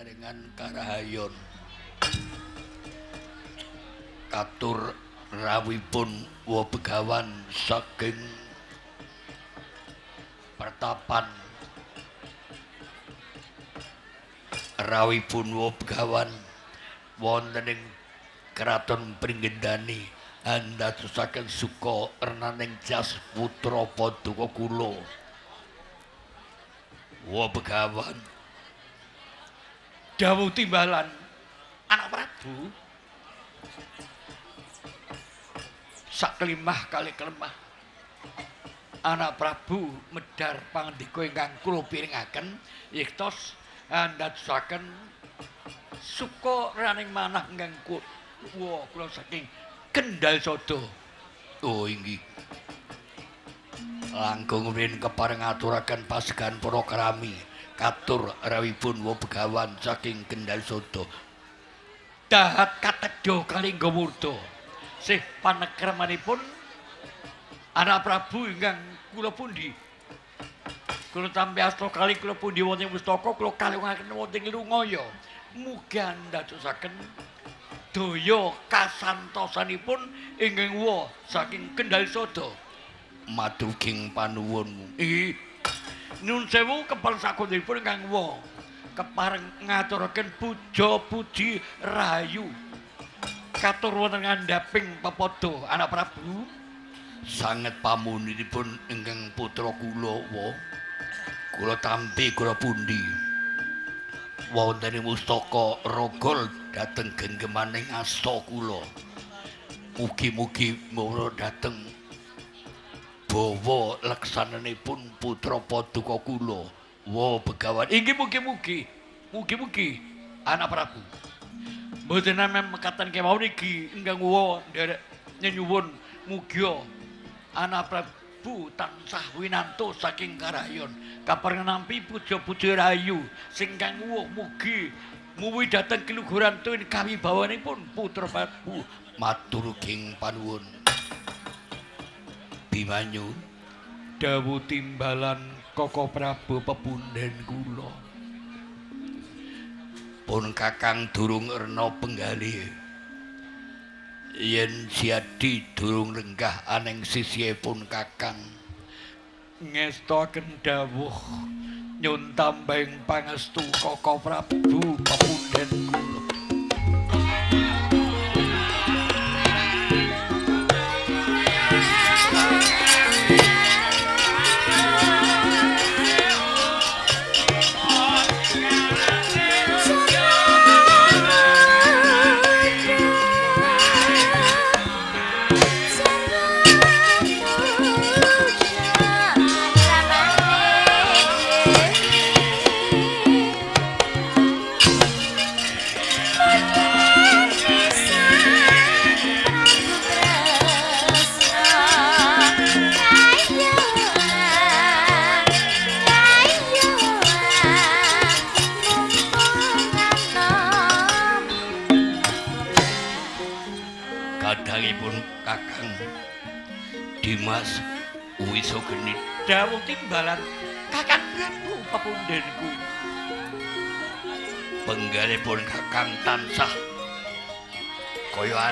pinaringan karahayon. Katur rawipun wa begawan saking pertapan. Rawipun wa begawan wonten ing kraton pringgendani anda susaken suka ernaning jas putra paduka kula wa begawan dawuh timbalan. Anak prabu. Sak kelimah kali kelemah. Anak prabu medar pangandika ingkang kula piringaken. Yektos andadosaken suka raning manah ingkang kula kula saking Kendal Sodo oh inggih. Langkung rin kepareng aturaken pasukan para krami katur rawipun wa saking Kendal Sodo. Dahat katedha kali nggawurda sih panekramanipun anak Prabu ingkang kula pundi? Kula tampi asta kali kula pundi wonten pustaka kula kalungaken wonten lungaya. Muga ndadosaken daya kasantosanipun ingkang wa saking Kendal Sodo. Maduging panuwunmu iki Nun sewu kepal sakunipun ingkang wa kepareng ngaturaken puja puji rahayu katur wonten ngandhaping pepodo anak Prabu. Sanget pamuninipun ingkang putra kula wa kula tampi kula pundi. Wonten mustaka rogol dhateng genggemaning asta kula. Mugi-mugi mawon dhateng bawa leksananipun putra paduka kula wa begawan. Inggih mugi-mugi mugi-mugi anak prabu. Mboten namung mekaten kemawon iki. Ingkang wa nderek nyuwun. Mugi anak prabu tansah winanto saking karayon. Nampi puja-puja rayu. Sing kang mugi. Muwi dhateng keluhuran tuwin kawibawanipun putra prabu. Matur king panuwun Bimanyu dawuh timbalan Koko Prabu pepunden kula. Pun Kakang durung erna penggali. Yen siadi durung renggah aneng sisihipun Kakang. Ngestaken dawuh nyun tambeng pangestu Koko Prabu pepunden kula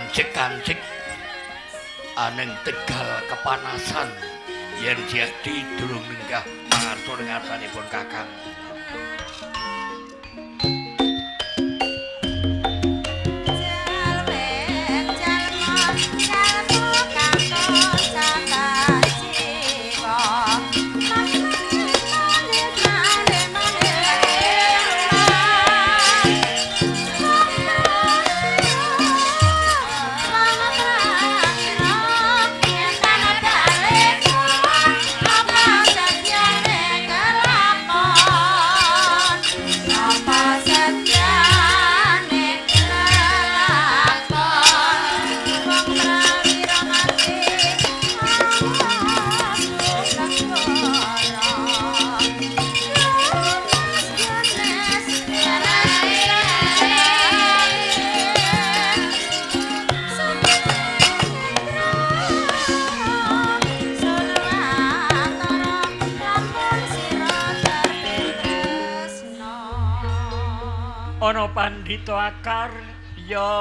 kaya ancik-ancik aneng tegal kepanasan. Yen jadi durung minggah pangatur ngasanipun kakang pandhita akar ya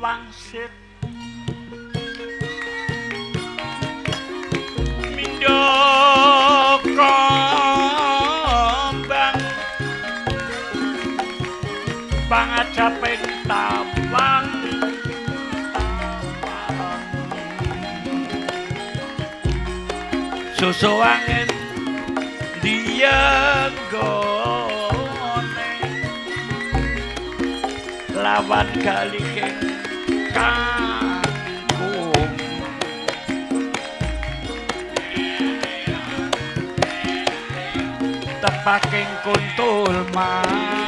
wangsit. Mindaka bang pangajaping tawang susu angin dia lawan galike kangkung tepaking kuntul manglayang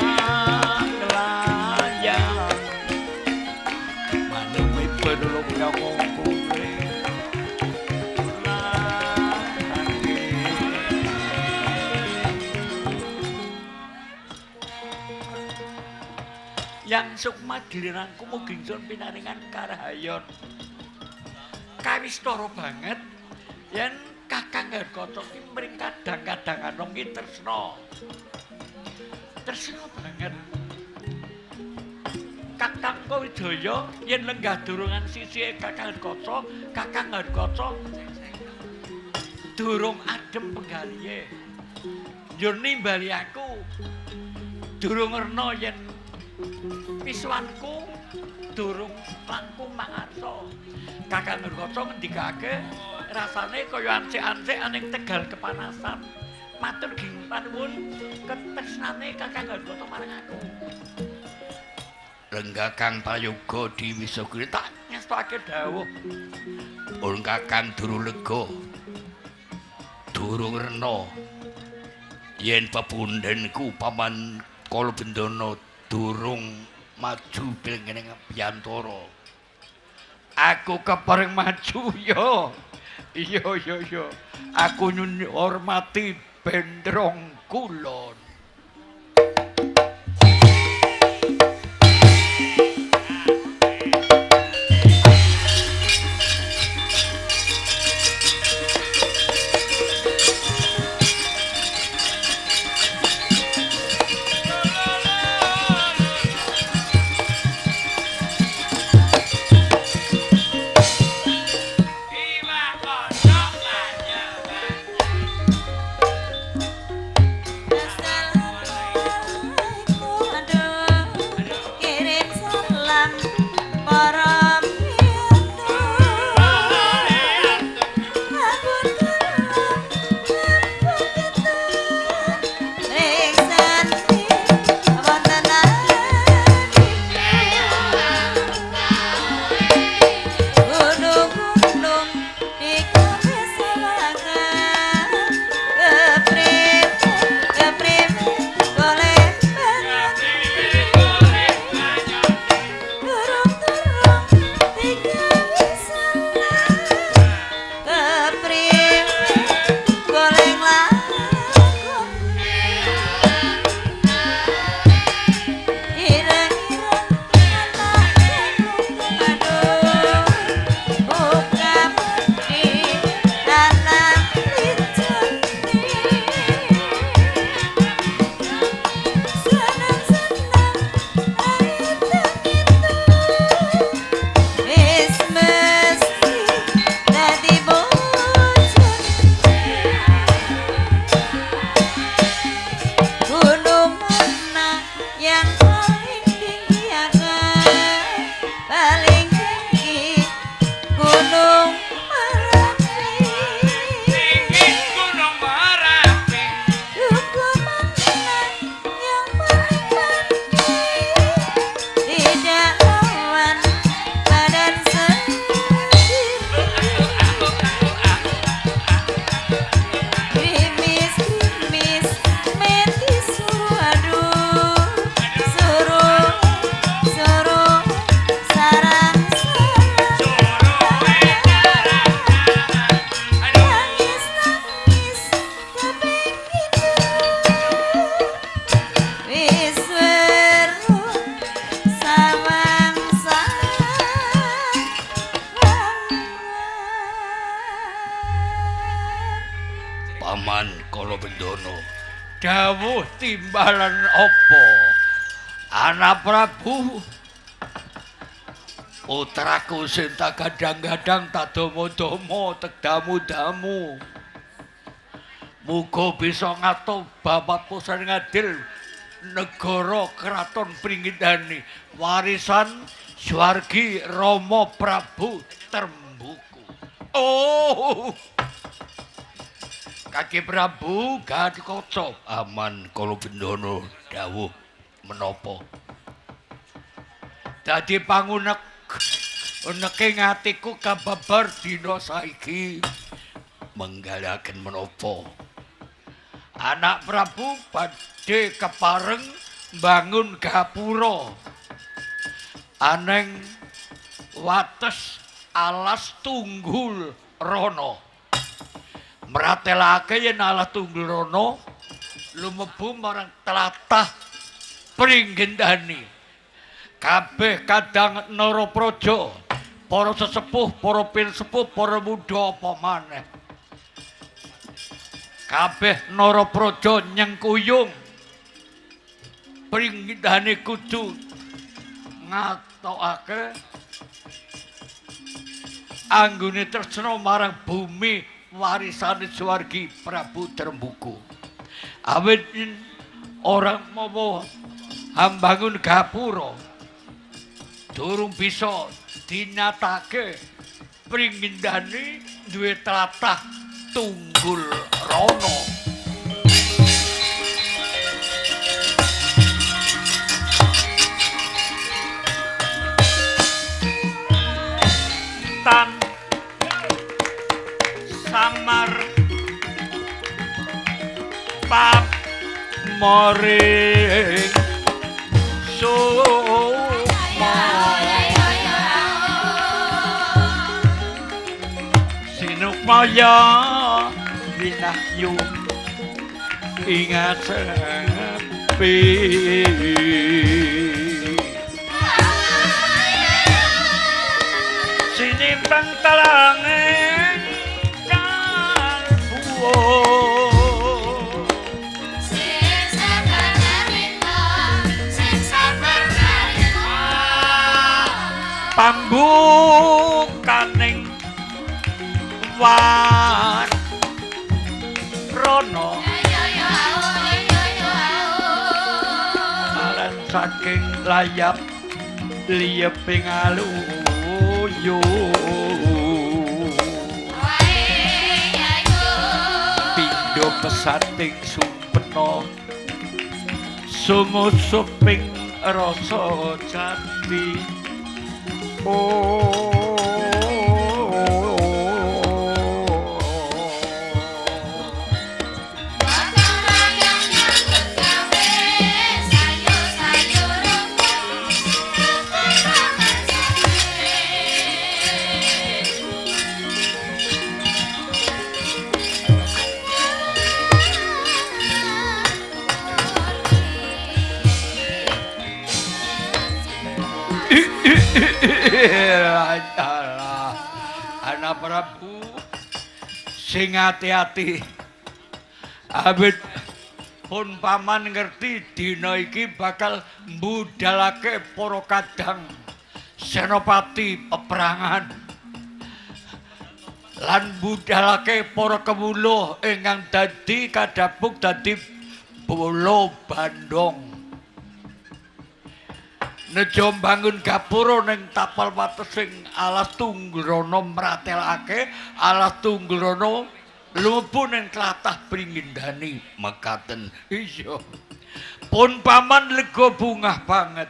yang sukma dilirangku mugingsun pinaringan karahayon. Kawistara banget. Yen kakang harkata ki mring kadang-kadang anong ki tresna. Tresna banget. Kakang kawidaya yen lenggah durungan sisi kakang harkata kakang harkata durung adem penggalihe. Yo nimbali aku. Durung rena yen Piswanku durung langkung mangarsa. Kakang Nurkata ngendikake rasane kaya ansik-ansik aning tegal kepanasan. Matur ging panuwun ketresnane Kakang Nurkata marang aku. Lenggah Kang Prayoga diwisogri tak ngestake dawuh. Ul Kakang durung lega. Durung rena. Yen pepundhenku paman Kala Bendana durung maju bilengene biantara aku kepareng maju yo. Iya iya iya. Aku nyun hormati bendrong kulon putraku sing tak gadang-gadang tak domo-domo tek damu-damu. Muga bisa ngato bapak pusat ngadil negara keraton pringgidani warisan swargi Romo Prabu Termbuku. Oh! Kaki Prabu gak dikocok aman kalau bendono dawuh menopo dadi pangunek neke ngatiku kababar dina saiki. Menggalaken menapa? Anak Prabu badhe kepareng bangun gapura. Aneng wates alas tunggul rono. Meratelake yen alas tunggul rono lumebu marang telatah pringgendani kabeh kadang nara praja para sesepuh para sepuh para muda apa maneh? Kabeh nara praja nyengkuyung. Pringgidane kudu ngatokake anggone tresna marang bumi warisane swargi Prabu Trembuku awit orang mau ambangun gapura durung bisa dinyatake pringindane duwe tlatah tunggul rono. Tan samar pap moring so maya winahyu ingat sepi. Sinimbang talangin kalbuo pambukaning wan rono. Alan saking layap liyeping aluyu pindho pesating sumpeno sumusuping rasa jati. Oh sing ati-ati. Abet pun paman ngerti dina iki bakal mbudalake para kadang senopati peperangan. Lan mbudalake para kewuluh ingkang dadi kadapuk dadi bolo bandong Nejo bangun gapura ning tapal watesing alas tunggrono mratelake alas tunggrono lumpuh ning tlatah pringindani mekaten. Iya. Pun paman lega bungah banget.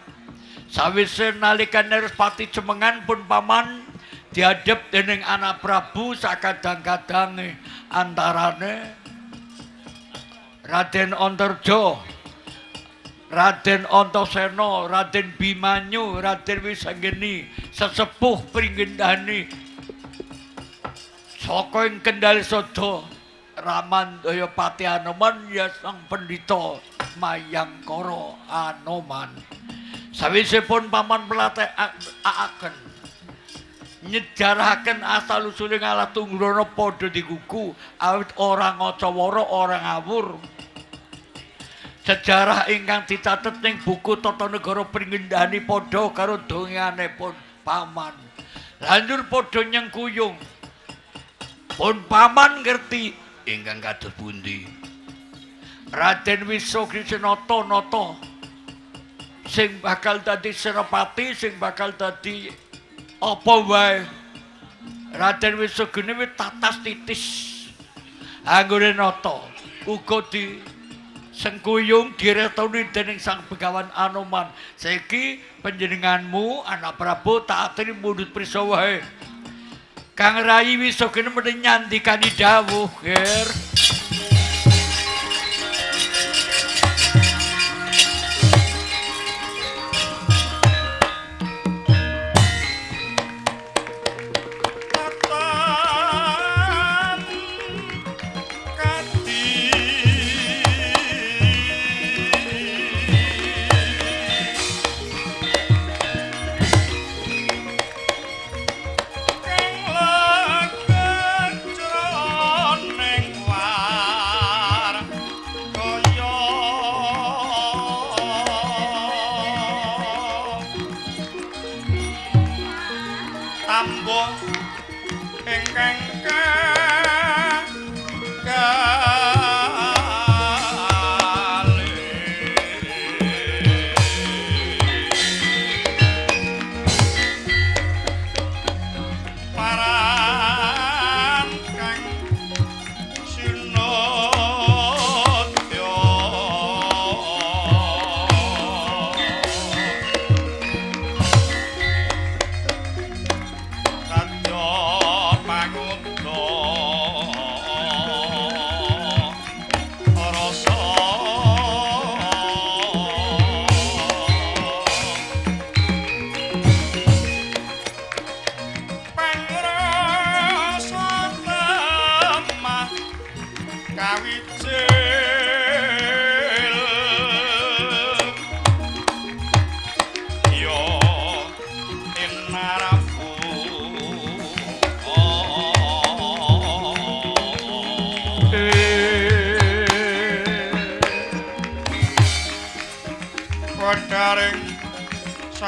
Sawise nalika Nerspati cemengan pun paman diadep dening anak Prabu sakadang-kadange antarane Raden Antarja Raden Antasena, Raden Bimanyu, Raden Wisanggeni, sesepuh pringgendani saka ing Kendal Sada, Raman Daya Pati Anoman ya sang pendhita Mayangkara Anoman. Sawise pun paman pelatih aaken nyejarahaken asal usule ngalah tunggrono padha digugu awit ora ngacawara ora ngawur sejarah ingkang dicatet ning buku Tata Negara Pringendani padha karo donganipun paman. Lanjur padha nyengkuyung. Pun paman ngerti ingkang kados pundi. Raden Wisokrisenata nata sing bakal dadi senopati, sing bakal dadi apa wae. Raden Wisogene wis tatas titis. Anggone nata uga di sengkuyung diretoni dening Sang Begawan Anoman. Saiki panjenenganmu anak Prabu tak aturi mundut prisa wae. Kang Rai Wisogene mending nyandikani dawuh, Ger.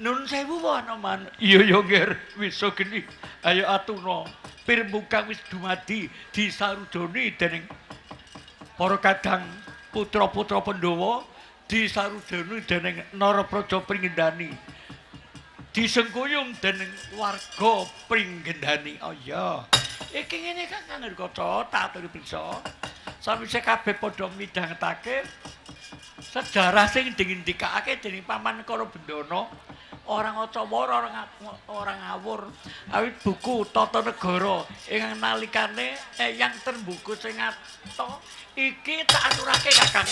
nun sewu wanaman iya ya nger bisa geni. Ayo atuna pirmukang wis dumadi disarudoni dening para kadang putra-putra Pandhawa disarudoni dening Narapraja Pringendani disengkuyung dening warga Pringendani oh iya. Iki ngene kan kan kaca tak aturi bisa sawise kabeh padha midhangetake sejarah sing dingendikake dening paman karo bendana orang acawara orang orang ngawur awit buku tata negara. Ing nalikane eyang terbuku sing ngato iki tak aturake kakang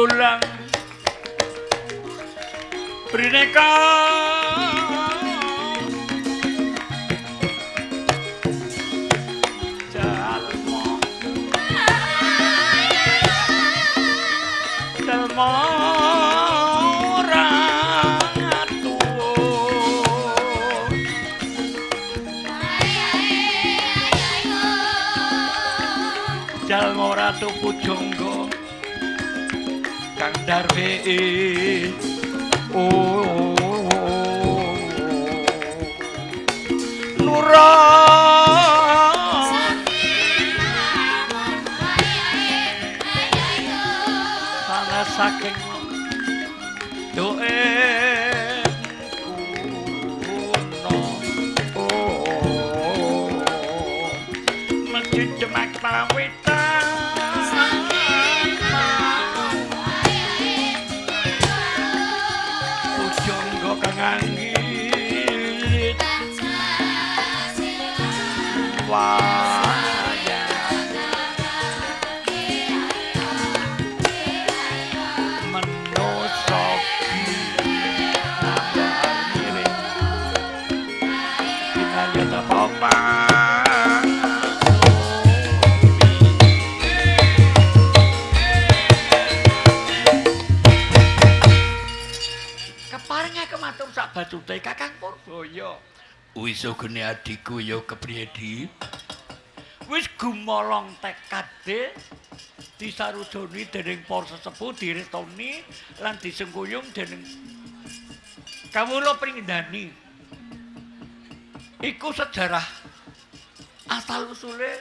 melulang Brineka Jalmo Jalmo Jalmo Ratu Pujonggo kang darwe. Oh nura sana saking Wis gene adikku ya kepriye di? Wis gumolong tekade disarujoni dening para sesepuh diretoni lan disengkuyung dening kawula pringgandani. Iku sejarah asal usule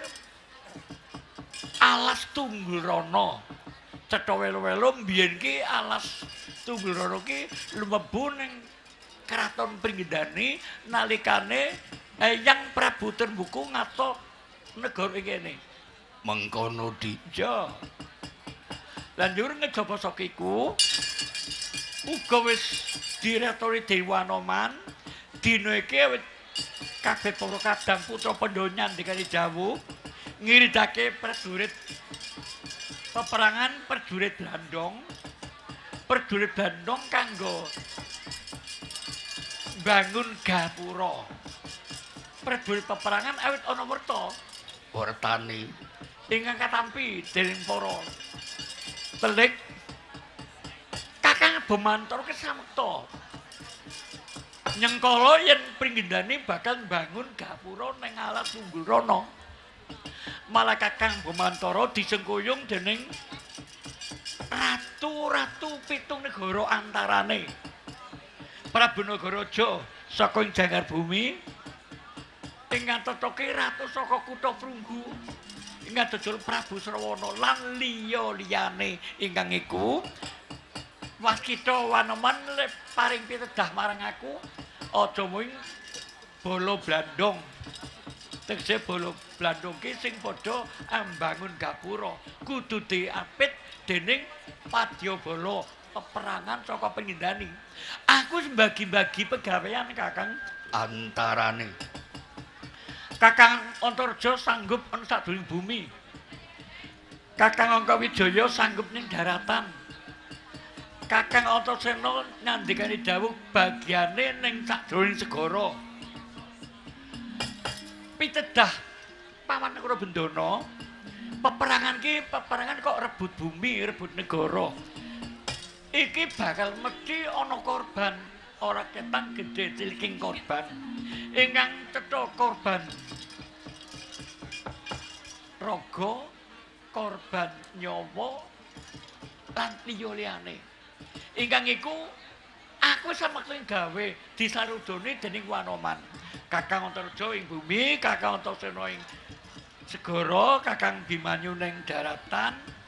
alas tunggul rono. Cetha welo-welo mbiyen ki alas tunggul rono ki lumebu ning kraton Pringgandani nalikane Eyang Prabu Terbuku ngato negara kene. Mengkono dija. Lan njur ngejaba saka iku uga wis diretori Dewa Anoman dina iki kabeh para kadang putra pendonyan dikali dawuh ngiridake prajurit peperangan prajurit Blandong prajurit Blandong kanggo bangun gapura. Prajurit peperangan awit ana werta. Wertane. Ingkang katampi dening para. Telik kakang bemantor kesamekta nyengkala yen pringgindane bakal bangun gapura ning alas tunggul rono malah kakang Bumantara disengkuyung dening ratu-ratu pitung negara antarane Prabu Nagaraja saka ing Janggar Bumi. Ingkang tetoke ratu saka kutha Prunggu. Ingkang dodol Prabu Srawana lan liya-liyane ingkang iku. Waskita Wanoman paring pitedah marang aku aja mung bolo blandong. Tegese bolo blandong ki sing padha ambangun gapura. Kudu diapit dening padyabala peperangan saka pengindani. Aku mbagi-bagi pegawean kakang. Antarane. Kakang Antarja sanggup ana sadurung bumi. Kakang Angka Wijaya sanggup ning daratan. Kakang Antasena nyandikani dawuh bagiane ning sadroning segara. Pitedah Paman Negara Bendana, peperangan ki peperangan kok rebut bumi, rebut negara. Iki bakal mesti ana korban, ora ketang gedhe ciliking korban. Ingkang cetha korban raga, korban nyawa lan liya-liyane. ingkang iku aku samakling gawe disarudoni dening Wanoman. Kakang Antarja ing bumi, Kakang Antasena ing segara, Kakang Bimanyu ning daratan.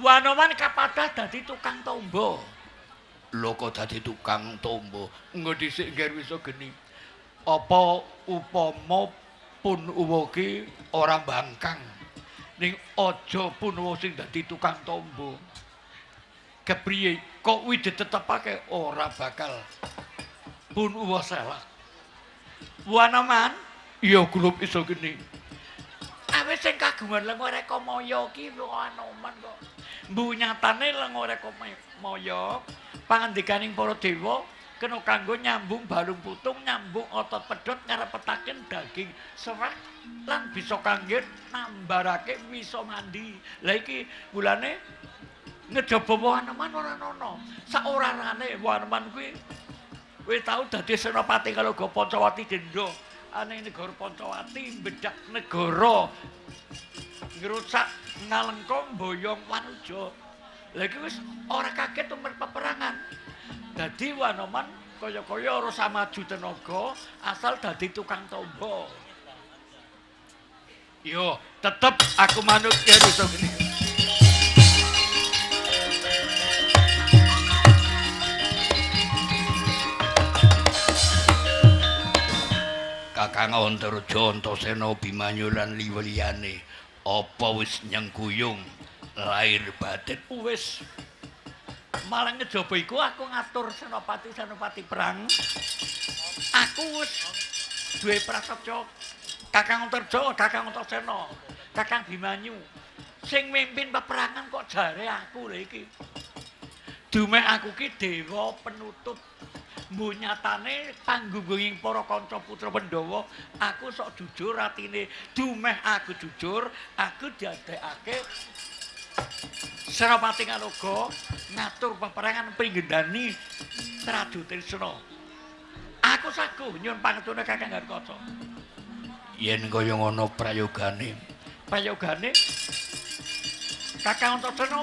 Wanoman kapadah dadi tukang tombo. Lho kok dadi tukang tombo? Engko dhisik ngger wis geni. Apa upama pun uwa ki ora bangkang ning aja pun sing dadi tukang tombo. kepriye kok wis ditetepake ora bakal pun uwa salah wanaman iya grup iso geni awis sing kagungan lengo reka maya ki wanaman kok mbu nyatane lengo reka maya pangandikaning para dewa kena kanggo nyambung balung putung nyambung otot pedhot ngarepetaken daging serak lan bisa kangge nambarake bisa mandi lha iki mulane ngejaba Waneman ora ana. Sak orane Waneman kuwi kowe tau dadi senopati kalau go Pancawati Dendra. Ane negara Pancawati bedak negara ngrusak ngalengkong boyong wanuja. Iki wis ora kaget umur peperangan. Dadi Waneman kaya-kaya ora samaju tenaga asal dadi tukang tombo. Yo, tetep aku manut ya Kakang Antarja Antasena Bimanyu lan liweliyane apa wis nyengkuyung lair batin. Wis. Malah ngejaba iku aku ngatur senopati senopati perang. Aku wis duwe prasaja Kakang Antarja Kakang Antasena Kakang Bimanyu. Sing mimpin peperangan kok jare aku lho iki. Dumeh aku ki dewa penutup mbuh nyatane panggunging para kanca putra Pandhawa aku sok jujur atine dumeh aku jujur aku diadekake Senopati Ngaloga ngatur peperangan pringgendani Radu Trisna. Aku saguh nyuwun pangetune Kakang Harkaca. Yen kaya ngono prayogane. Prayogane Kakang Antasena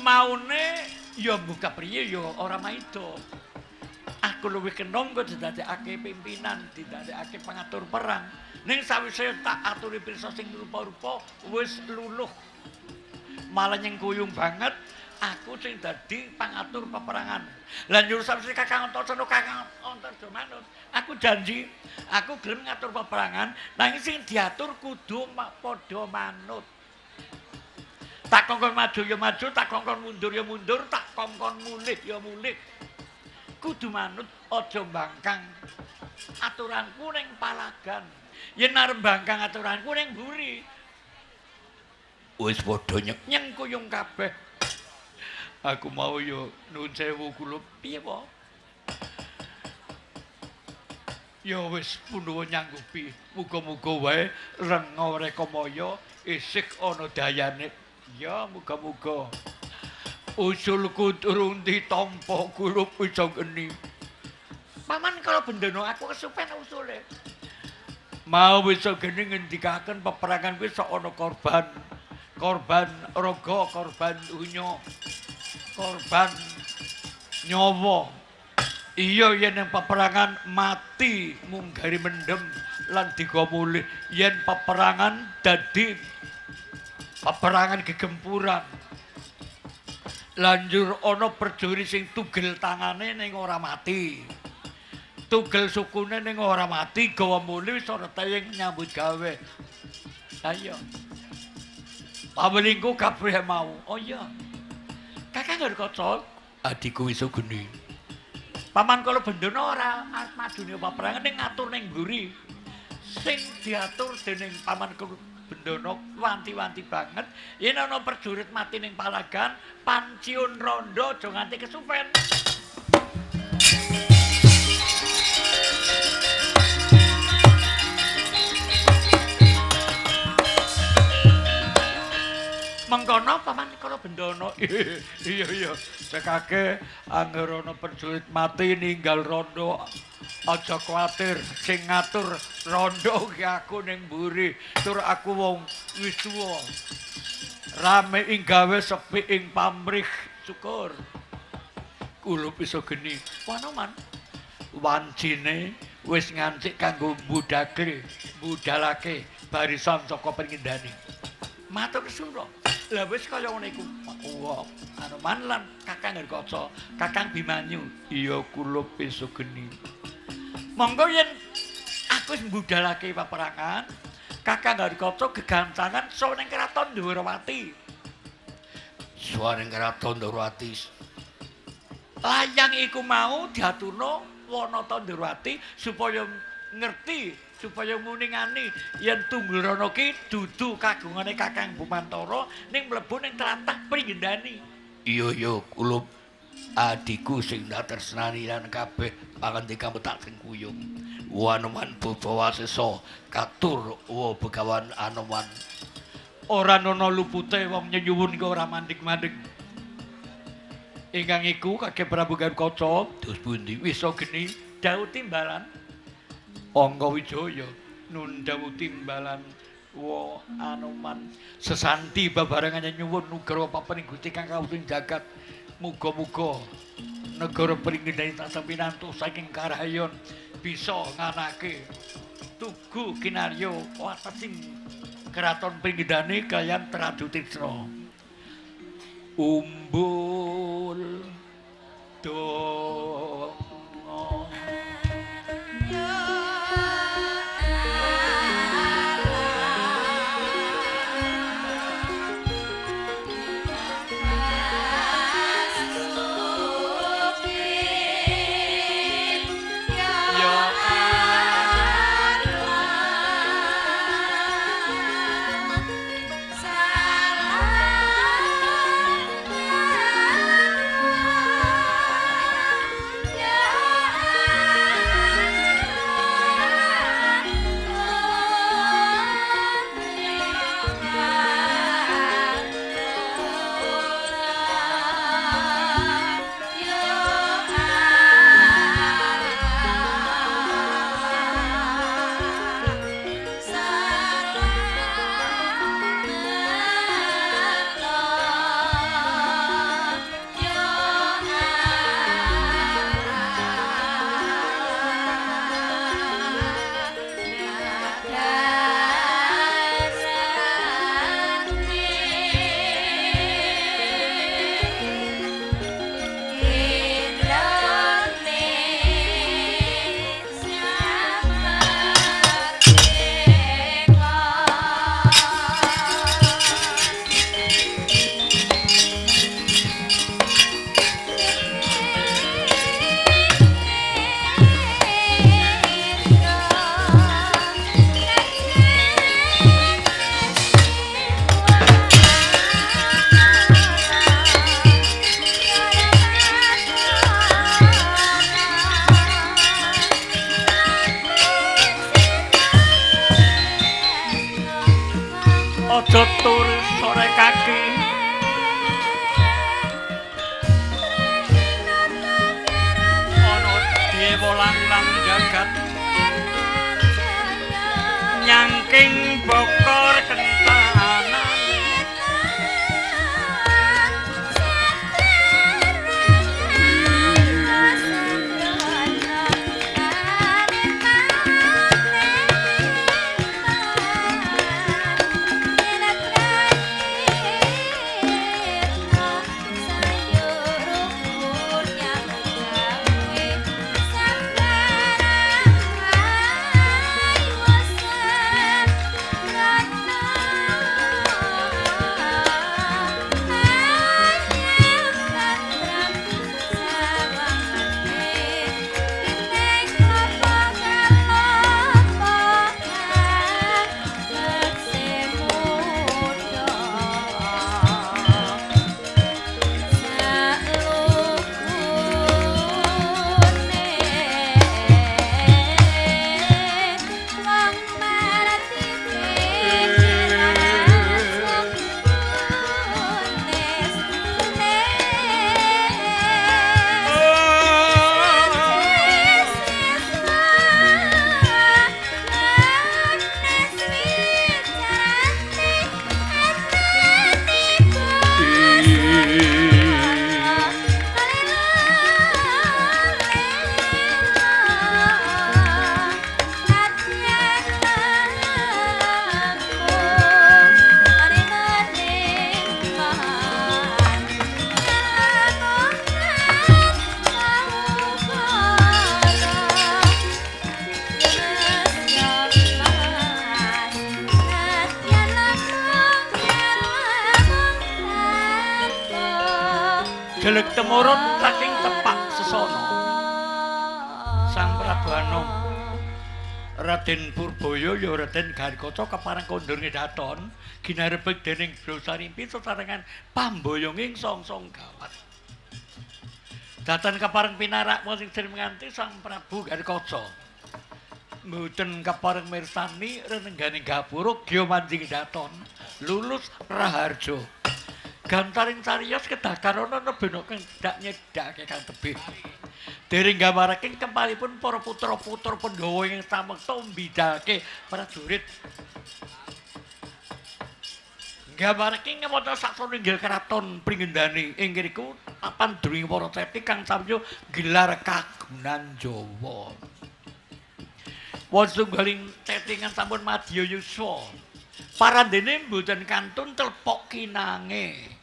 maune ya buka priye ya ora maido. Aku luwih kenong kok didadekake pimpinan, didadekake pengatur perang. Ning sawise tak aturi pirsa sing rupa-rupa wis luluh. Malah nyengkuyung banget aku sing dadi pengatur peperangan. Lah nyuruh sawise Kakang Antasena Kakang Antasena aku janji aku gelem ngatur peperangan nanging sing diatur kudu padha manut. Tak kongkon maju ya maju, tak kongkon mundur ya mundur, tak kongkon mulih ya mulih. Kudu manut aja bangkang aturanku ning palagan. Yen arep bangkang aturanku ning buri. Wis padha nyeng kuyung kabeh. Aku mau yo nuwun sewu kula piye po? Ya wis punuwun nyanggupi. Muga-muga wae renga rekamaya isih ana dayane. Ya, muga-muga. Usulku durung ditampa kulup iso geni. Paman kalau bendana aku kesupen usule. Mau iso geni ngendikaken peperangan sok ana korban. Korban raga, korban unyo. Korban nyawa. Iya yen yang peperangan mati munggari mendem lan digomulih yen peperangan dadi peperangan gegempuran. Lanjur ana perjuri sing tugel tangane ning ora mati. Tugel sukune ning ora mati gawa muli wis ora nyambut gawe. Ayo pawelingku kabeh mau. Oh iya. Kakang kaca? Adikku wis geni paman kala bendana ora madune peperangan ning ngatur ning mburi. Sing diatur dening paman Bendono wanti-wanti banget. Yen ana perjurit mati ning palagan panciun rondo aja nganti kesupen mengkono paman karo bendono iya iya sekake angger ana perjurit mati ninggal rondo aja kuatir sing ngatur rondo ki aku ning mburi. Tur aku wong wis tuwa rame ing gawe sepi ing pamrih. Syukur. Kula bisa geni. Panoman wancine wis ngancik kanggo budakle budalake barisan saka pengendani matur suruh lah wis kaya ngene iku. Wah anoman lan kakang kaca kakang bimanyu. Iya kula bisa geni monggo yen aku wis mbudalake peperangan kakang Harikaca gegancangan sawa ning kraton Dwarawati sawa ning kraton Dwarawati layang iku mau diaturno Wanata Dwarawati supaya ngerti supaya nguningani yen tunggul ki dudu kagungane Kakang Bumantara ning mlebu ning tlatah Pringgendani iya iya kula adiku sing dak tresnani lan kabeh pangandika metak sing kuyung. Wanuman bawasesa katur wa begawan anoman. Ora ana lupute wong nyuwun iki ora mandik-mandik ingkang iku kakek Prabu Garkaca dos pundi? Wis geni. Dawuh timbalan Angga Wijaya nundhawu timbalan wa anoman sesanti babarengan nyuwun nugra papan Gusti kang kawuning jagat. Muga-muga negara pringgendani tansah pinantu saking karahayon bisa nganake tugu kinaryo watesing keraton pringgendani kalian Tradu Titsna umbul do Raden Garkota kepareng kondur ngedaton ginarebeg dening Brosarimpi sesarengan pamboyong ing song-song gawat. Datan kepareng pinarak sing sering nganti Sang Prabu Garkota mboten kepareng mirsani renengganing gapura gya manjing daton lulus raharjo. Gantaring cariyos kedakar ana nebena kang dak nyedake kang tebih. Dereng gamaraking kempalipun para putra-putra Pandhawa ing samekta mbidalke prajurit. Gamaraking ngemoto saksone inggil keraton pringendani ing ngriku papan druwing para ceti kang samyo gelar kagunan Jawa. Wonten galing cetingan sampun madya yuswa. Parandene mboten kantun telpok kinange.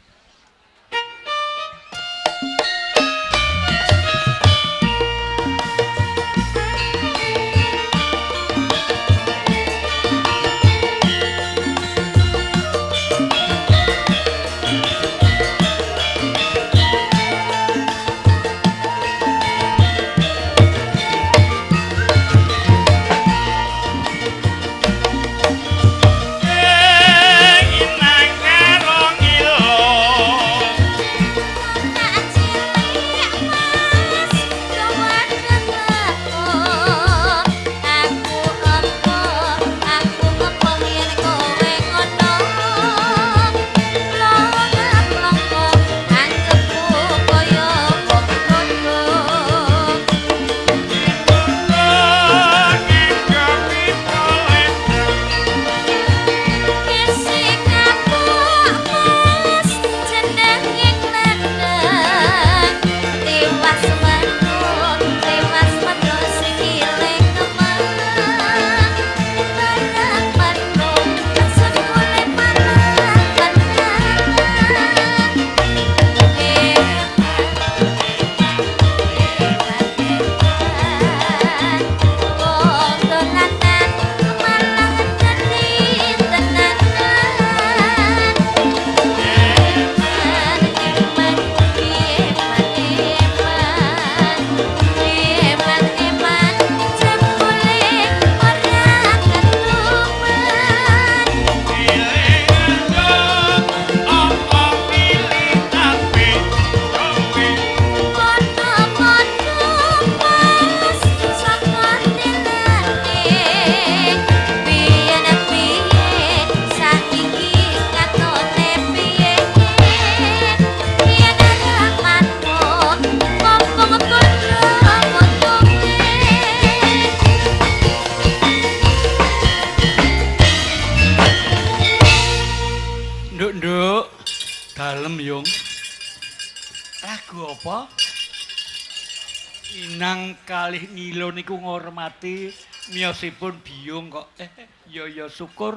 Kalih ngilo niku ngormati miyosipun biyung kok. Eh ya ya syukur.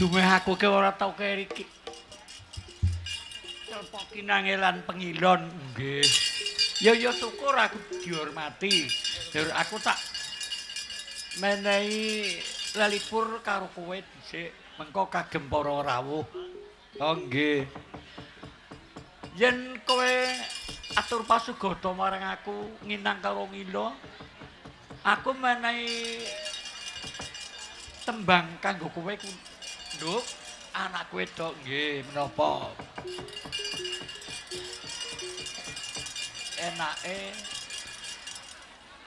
Dumeh aku ke ora tau keriki telpoki nangelan pengilon. Nggih. Ya ya syukur aku dihormati. Dur aku tak menehi lalipur karo kowe dhisik. Mengko kagem para rawuh. Oh nggih. Yen kowe atur pasugata marang aku nginang karo ngilo. Aku menehi tembang kanggo kowe nduk anak wedok nggih menapa? Enake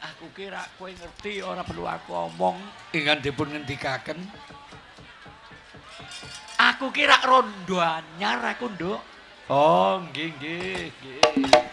aku kira kowe ngerti ora perlu aku omong ingkang dipun ngendikaken. Aku kira rondo anyar aku nduk. Oh nggih nggih nggih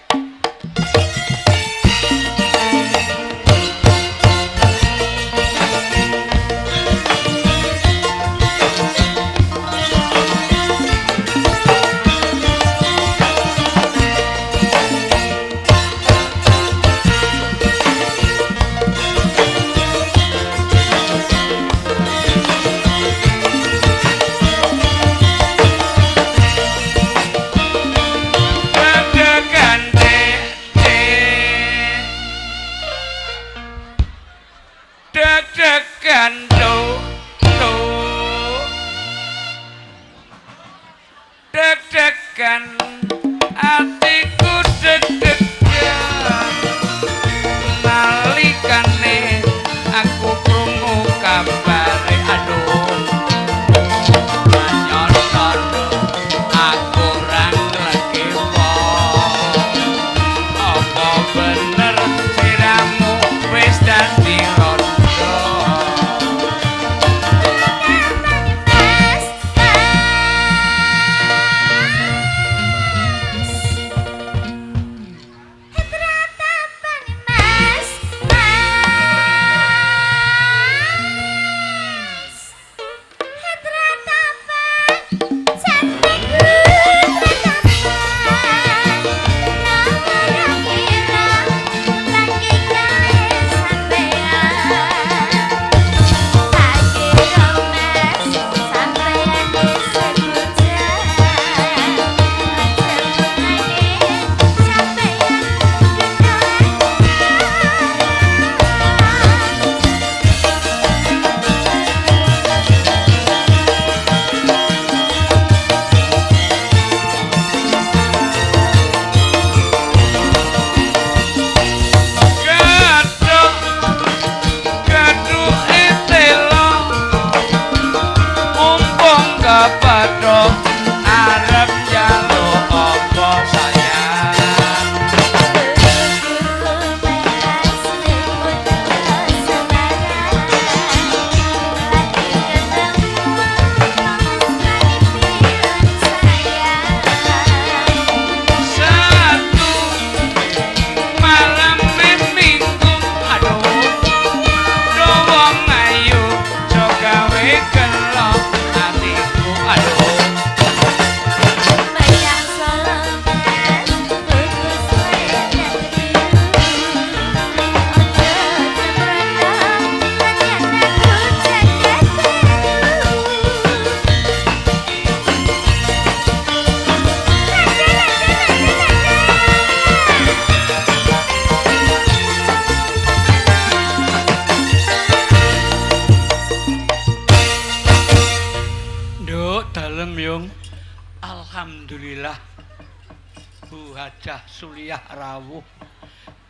Bu Hajah Suliyah Rawuh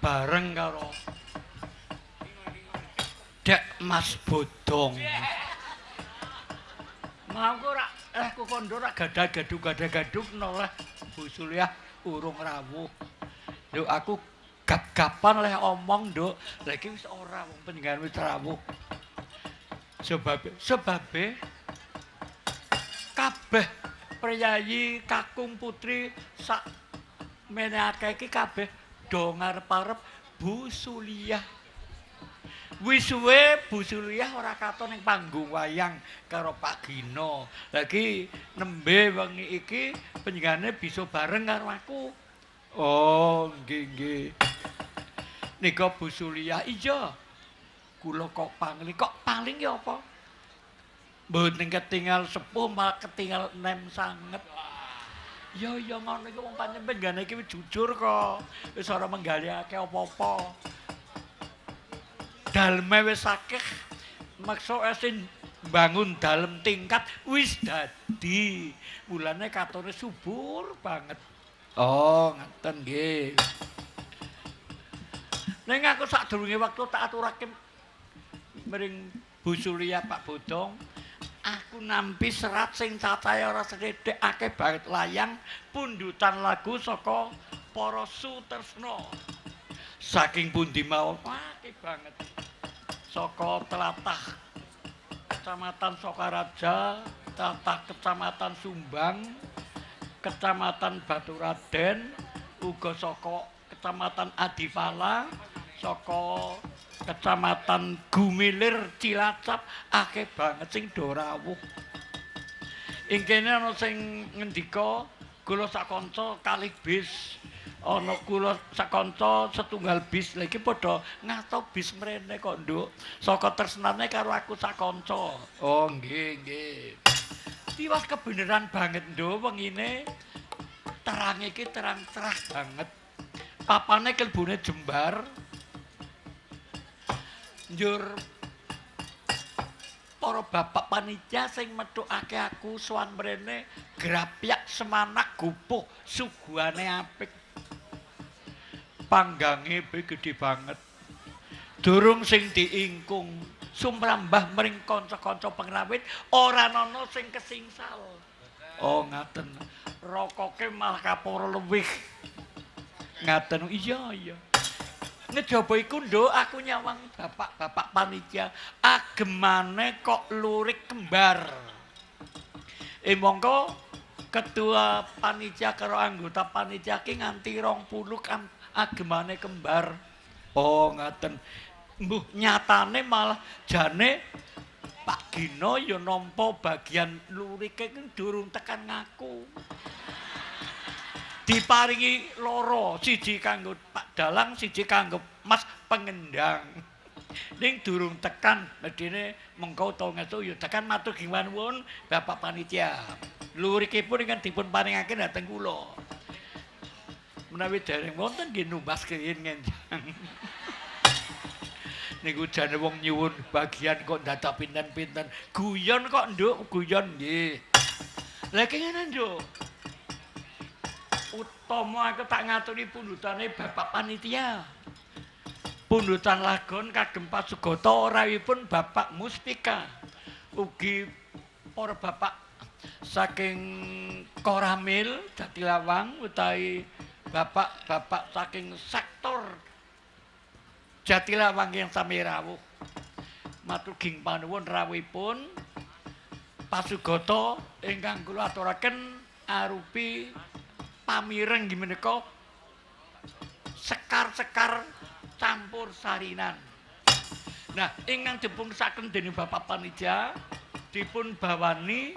bareng karo Dek Mas Bodong. Mau ora eh ku kondo ora gadah-gaduh gadah-gaduh noleh Bu Suliyah urung rawuh. Lho aku gap-gapan leh omong, Nduk. Lah iki wis ora wong panjenengan wis rawuh. Sebab sebabe kabeh priyayi kakung putri sak menake iki kabeh do ngarep-arep Bu Suliyah. Wis suwe Bu Suliyah ora katon ning panggung wayang karo Pak Gino. Lagi nembe wengi iki panjenengane bisa bareng karo aku. Oh, nggih nggih. Nika Bu Suliyah iya. Kula kok pangling kok paling ya apa? Mboten ketinggal sepuh malah ketinggal nem sanget. Ya ya ngono iku wong pancen penggane iki jujur kok. Wis ora menggalihake apa-apa. Daleme wis akeh. Maksa esin bangun dalem tingkat wis dadi. Mulane katone subur banget. Oh, ngaten nggih. Ning aku sadurunge wektu tak aturake mring Bu Surya Pak Bodong, aku nampi serat sing cacahe ora sedhek akeh banget layang pundutan lagu saka para sutresna. Saking pundi mawon akeh banget. Saka telatah Kecamatan Sokaraja, telatah Kecamatan Sumbang, Kecamatan Baturaden, uga saka Kecamatan Adipala, saka Kecamatan Gumilir Cilacap akeh banget sing do rawuh. Ing kene ana sing ngendika kula sak kanca kalih bis. Ana kula sak kanca setunggal bis. Lah iki padha ngato bis mrene kok, Nduk. Saka tresnane karo aku sak kanca. Oh, nggih, nggih. Tiwas kebeneran banget, Nduk, wengine terang iki terang cerah banget. Papane kelbune jembar. Njur para bapak panitia sing metukake aku sowan mrene grapyak semanak gupuh suguhane apik. Panggange be gedhe banget. Durung sing diingkung sumrambah mring kanca-kanca pengrawit ora ana sing kesingsal. Oh ngaten. Rokoke malah kaporo luwih. Ngaten. Iya iya ngejaba iku nduk aku nyawang bapak-bapak panitia agemane kok lurik kembar. Eh mongko ketua panitia karo anggota panitia ki nganti 20 kan agemane kembar. Oh ngaten. Mbuh nyatane malah jane Pak Gino ya nampa bagian lurike durung tekan ngaku. Diparingi loro siji kanggo Pak Dalang siji kanggo Mas Pengendang. Ning durung tekan medine mengko to ngetu ya tekan matur giwanwun Bapak panitia. Lurikipun ingkang dipun paringake dhateng kula. Menawi dereng wonten nggih numbas keyin ngenjang niku jane wong nyuwun bagian kok dadak pinten-pinten. Guyon kok nduk guyon nggih. Lha kene nduk utama aku tak ngaturi pundutane Bapak Panitia. Pundutan lagon kagem Pasugata rawipun Bapak Muspika. Ugi para bapak saking Koramil Jatilawang utawi bapak-bapak saking sektor Jatilawang yang sami rawuh. Matur ging panuwun rawuhipun Pasugata ingkang kula aturaken arupi pamireng nggih menika sekar-sekar campur sarinan. Nah, ingkang dipun saken dening Bapak Panitia dipun bawani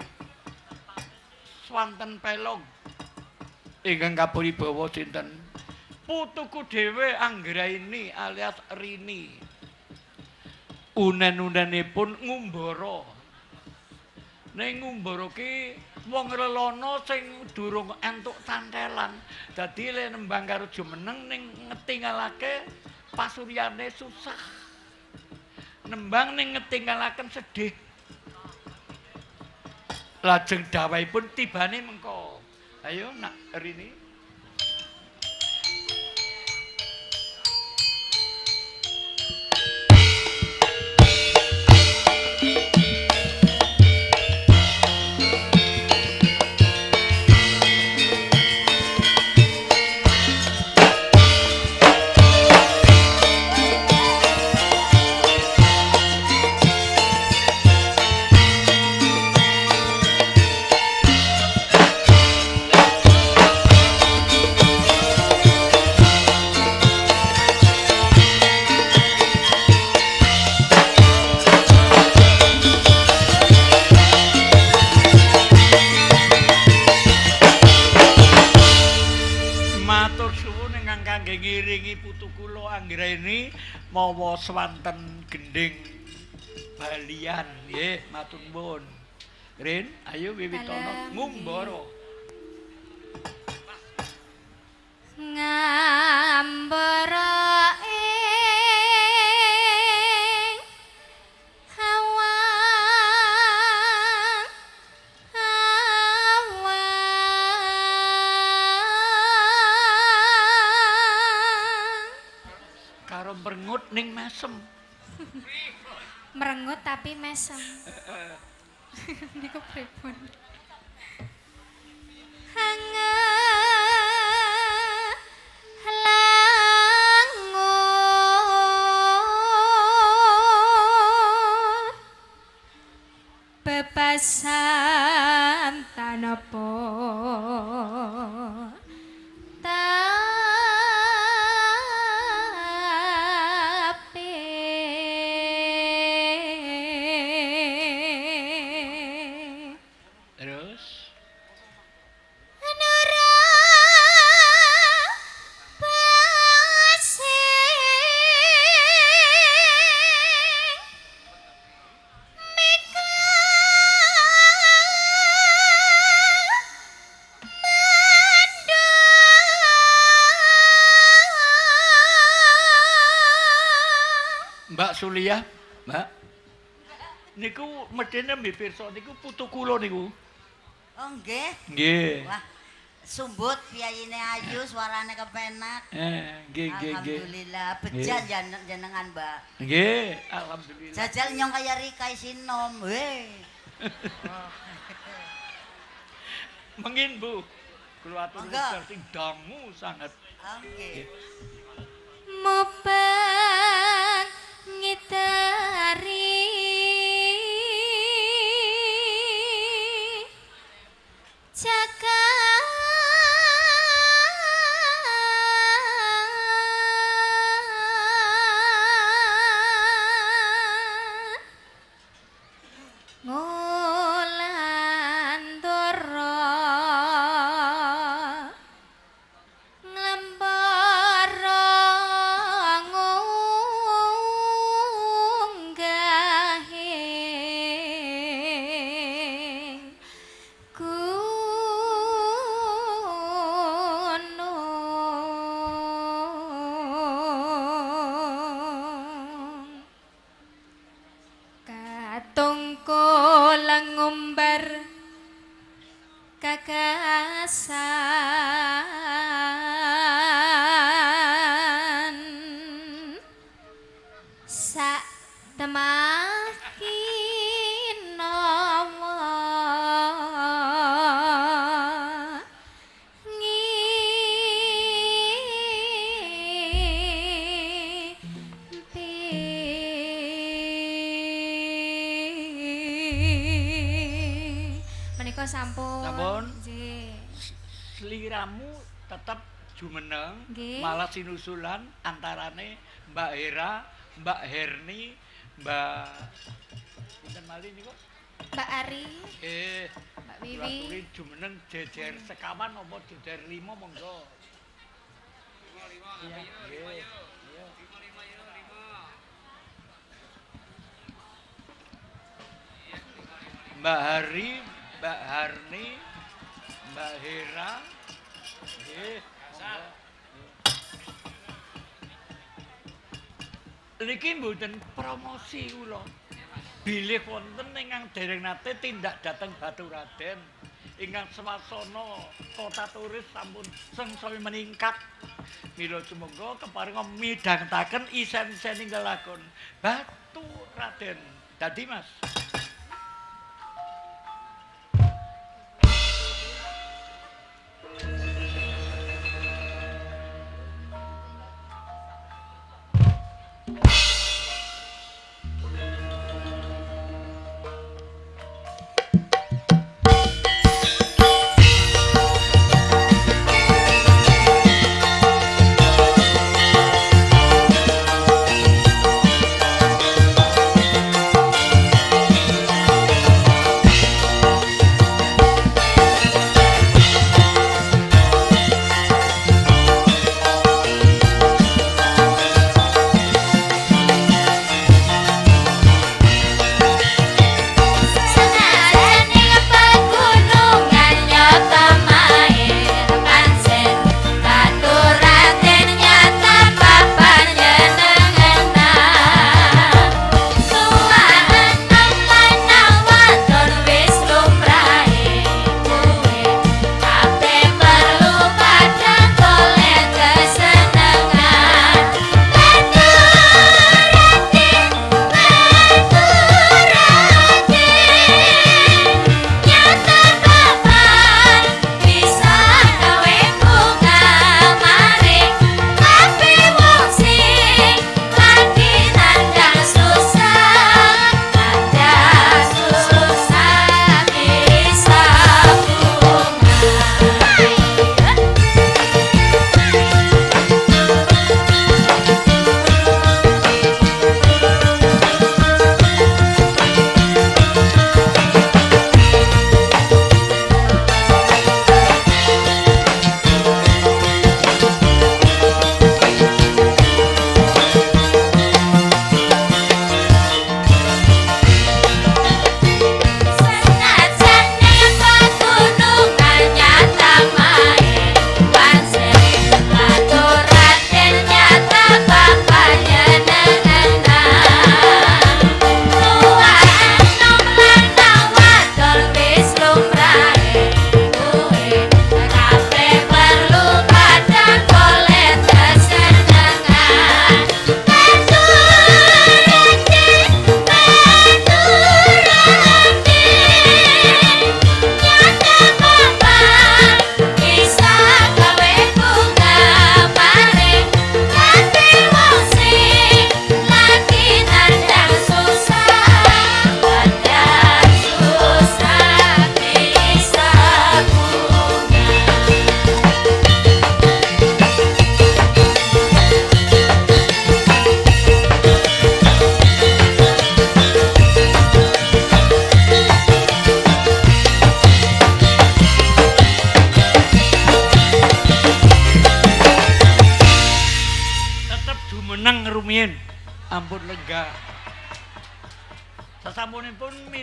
swanten pelong ingkang kapuribawa sinten putuku dhewe Anggraini alias Rini. Unen-unenipun ngumbara. Ning ngumbara ki wong relono sing durung entuk tantelan. Dadi le nembang karo jumeneng ning ngetingalake pasuryane susah. Nembang ning ngetingalaken sedih. Lajeng dawahipun tibane mengko. Ayo nak Rini. Swanten gending balian nggih matur nuwun. Rin, ayo wiwitono ngumbara. ngambara Karo merengut ning mesem. merengut tapi mesem. Niku pripun? Hangat langut bebasan Mandang Mbak. Niku medene mbih pirsa niku putu kula niku. Oh nggih. Nggih. Wah, sumbut piyayine ayu, suarane kepenak. Eh, nggih nggih nggih. Alhamdulillah, bejan jan- jenengan, Mbak. Nggih, alhamdulillah. Jajal nyong kaya Rika Isinom. Weh. Mengin, Bu. Kula atur sing dangu sangat. Oh nggih. Mubang た jumeneng, Nggih. malah sinusulan antarane Mbak Hera, Mbak Herni, Mbak Pinten malih niku? Mbak Ari Eh, Mbak Wiwi aturi jumeneng jejer sekawan apa jejer lima monggo. Iya, nggih. Iya. Mbak Hari, Niki mboten promosi kula. Bilih wonten ingkang dereng nate tindak dhateng Baturaden. ingkang swasana kota turis sampun sengsaya meningkat. Mila sumangga keparinga midhangetaken isen-isen ingkang lakon Batu Raden. Dadi Mas.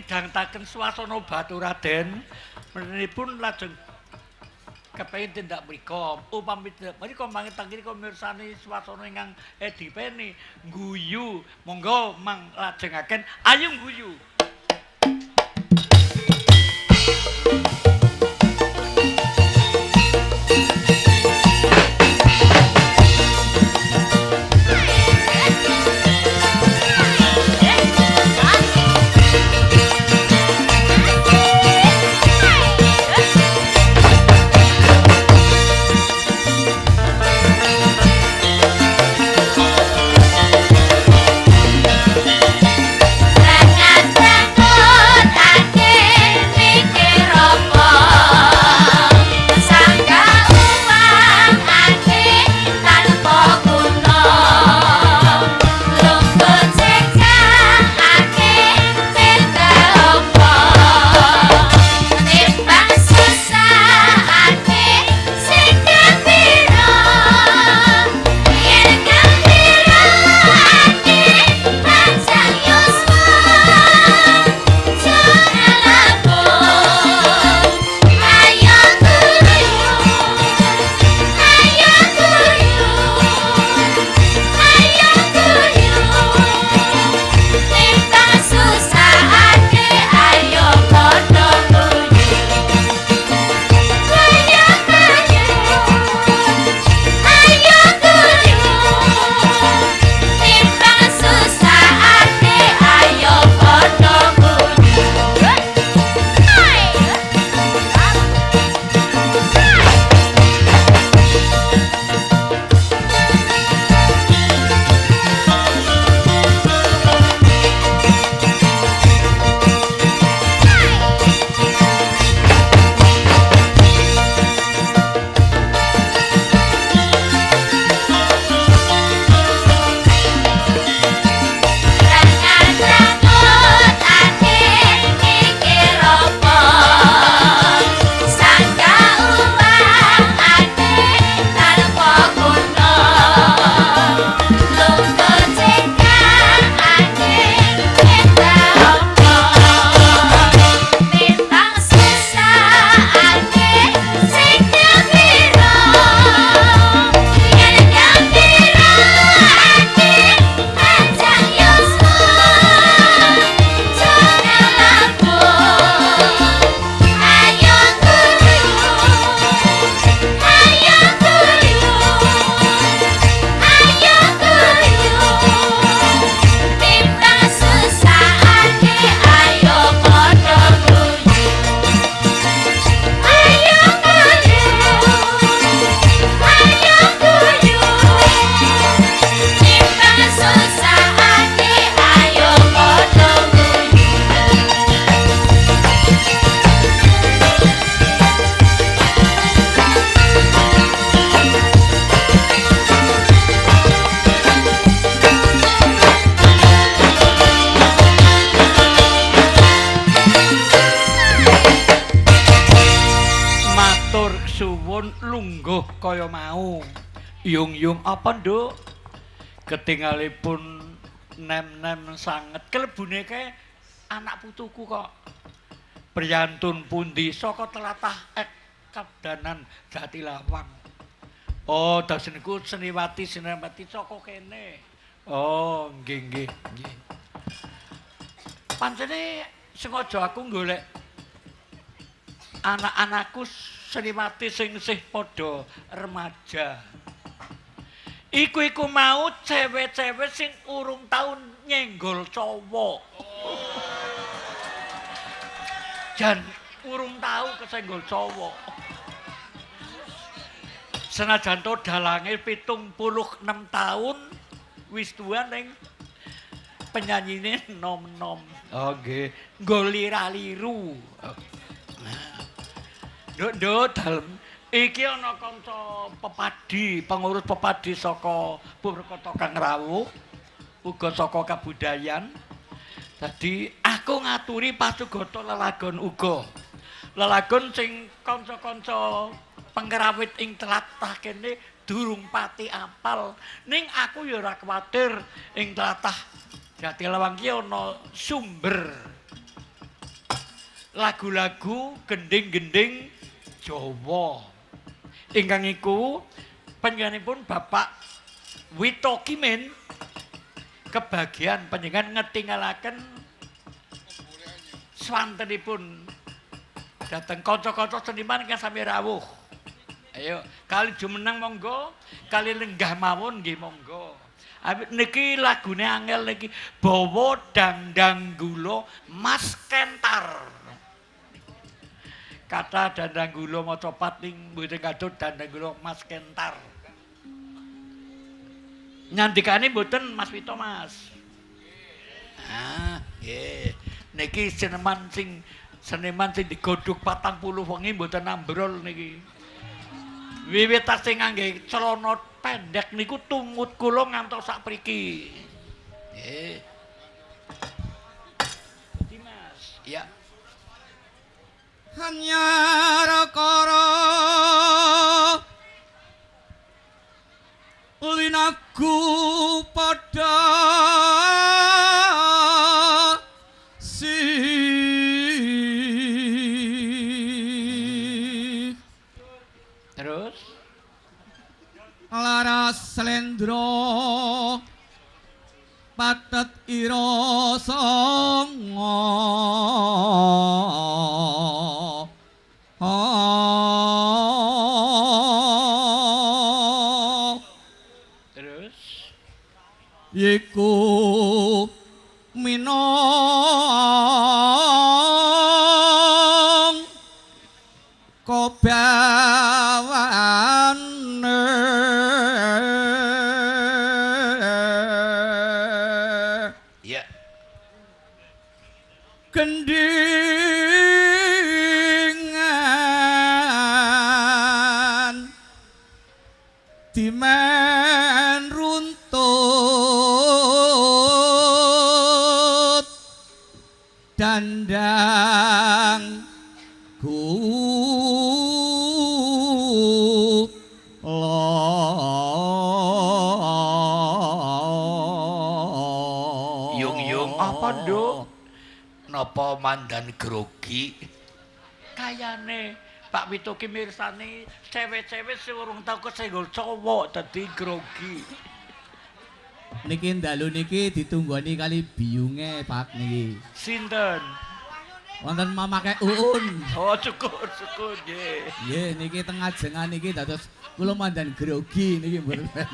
Midhangetaken swasana Batu Raden, menipun lajeng kepengin tindak mrika. Upami tindak mrika mangke tangkiri mirsani swasana ingkang edipeni guyu. Monggo mang lajengaken ayo guyu. Ketinggalipun nem-nem sanget kelebune kae anak putuku kok. Priyantun pundi saka tlatah ek Kabdanan Jatilawang. Oh, dados niku Seniwati Seniwati saka kene. Oh, nggih nggih nggih. Pancene sengaja aku golek anak-anakku Seniwati sing isih padha remaja. Iku iku mau cewek-cewek sing urung taun nyenggol cowok. Jan urung tahu kesenggol cowok. Senajan to dalange pitung puluh enam tahun wis tuwa ning penyanyine nom-nom. Oh nggih, nggo lira-liru. Nduk nduk dalem iki ana kanca pepadi, pengurus pepadi saka Purwokerto Kang Rawuh, uga saka kabudayan. Dadi aku ngaturi pasugata lelagon uga. Lelagon sing kanca-kanca pengrawit ing tlatah kene durung pati apal. Ning aku ya ora kuwatir ing tlatah Jatilawang ki ana sumber lagu-lagu gending-gending Jawa. Ingkang iku panjenenganipun Bapak Wito Kimin kebagian panjenengan ngetinggalaken swantenipun dateng kanca-kanca seniman ingkang sami rawuh. Ayo, kali jumeneng monggo, kali lenggah mawon nggih monggo. Awit niki lagune angel niki Bawa Dandang Gula Mas Kentar. Kata Dandang Gula maca pat ning mboten kadut Dandang Gula Mas Kentar. Nyandikane mboten Mas Wito Mas. Ah, nggih. Niki seniman sing seniman sing digodhog 40 wengi mboten ambrol niki. Wiwit tasih ngangge celana pendek niku tumut kula ngantos sak priki. Nggih. Dadi Mas, ya. Hanyarakara linaku padha si Terus? Laras slendra patet ira sanga mandan grogi? Kayane Pak Wito ki mirsani cewek-cewek sing urung tau kesenggol cowok dadi grogi. niki dalu niki ditunggoni kali biyunge Pak niki Sinten? wonten mamake uun Oh, syukur, syukur nggih. nggih niki tengah jengan niki dados kula mandan grogi niki mboten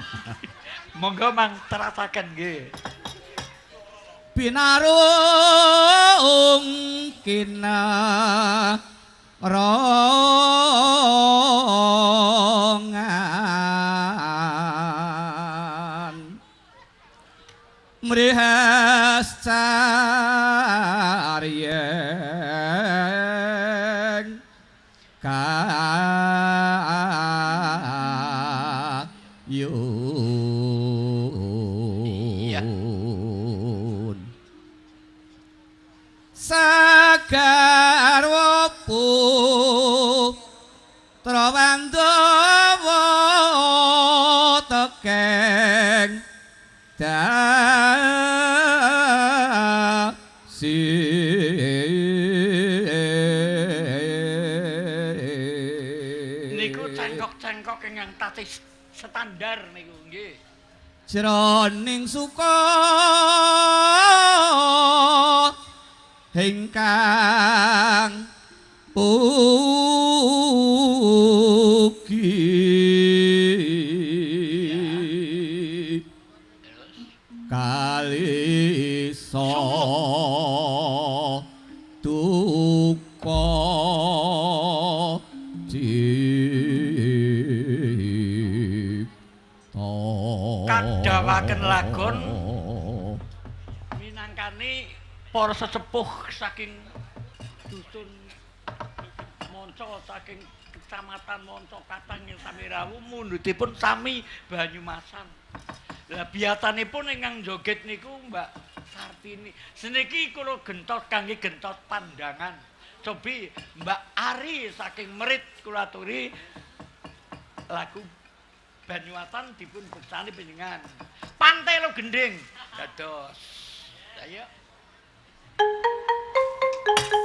Monggo mang terasaken nggih. Binarung kina sesepuh saking dusun Monco saking kecamatan Monco Katang ing Samirawu mundhutipun sami Banyumasan. Lah biyatanipun ingkang joget niku Mbak Sartini. Seniki kula gentos kangge gentos pandangan. Cobi Mbak Ari saking Merit kula aturi lagu Banyuwatan dipun bersani panjenengan. Pantai lo gending. Dados. Ayo. Thank you.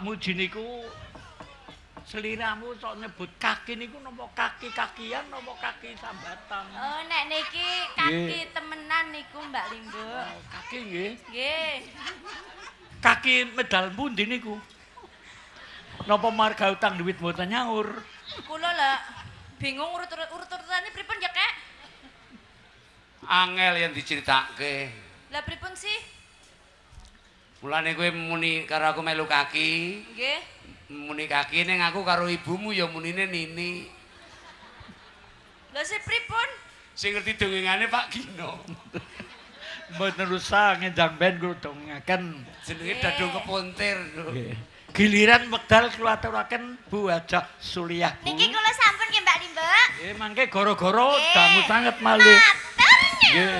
Pak Muji niku Seliramu sok nyebut kaki niku napa kaki-kakian napa kaki sambatan? Oh, nek niki kaki temenan niku Mbak Limbo. Oh, kaki nggih. Nggih. Kaki medal pundi niku? Napa marga utang duit mboten nyaur? Kula lah bingung urut-urut urut-urutane pripun ya, Kek? Angel yang diceritake. Lah pripun sih? Mulane kowe muni karo aku melu kaki, Nggih. muni kaki ning aku karo ibumu ya munine Nini. Lah sih pripun? Sing ngerti dongengane Pak Gino. Mboten rusak ngenjang ben kula dongaken. Jenenge. Dadung Kepontir. Nggih. Giliran wekdal kula aturaken Bu Hajah Suliyah. Bu. Niki kula sampun nggih Mbak Limbo. Eh mangke gara-gara damu sanget malih. Nggih.